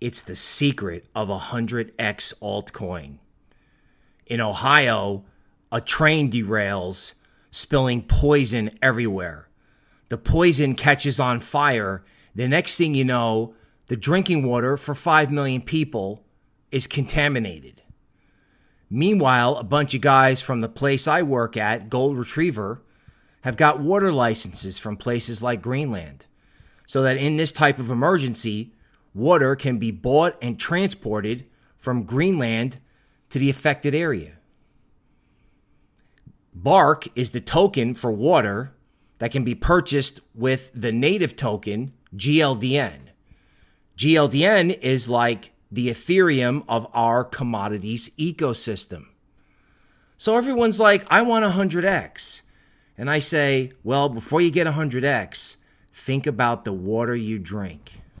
It's the secret of a 100x altcoin. In Ohio, a train derails, spilling poison everywhere. The poison catches on fire. The next thing you know, the drinking water for 5 million people is contaminated. Meanwhile, a bunch of guys from the place I work at, Gold Retriever, have got water licenses from places like Greenland. So that in this type of emergency, water can be bought and transported from Greenland to the affected area. Bark is the token for water that can be purchased with the native token, GLDN. GLDN is like the Ethereum of our commodities ecosystem. So everyone's like, I want 100x. And I say, well, before you get 100x, think about the water you drink.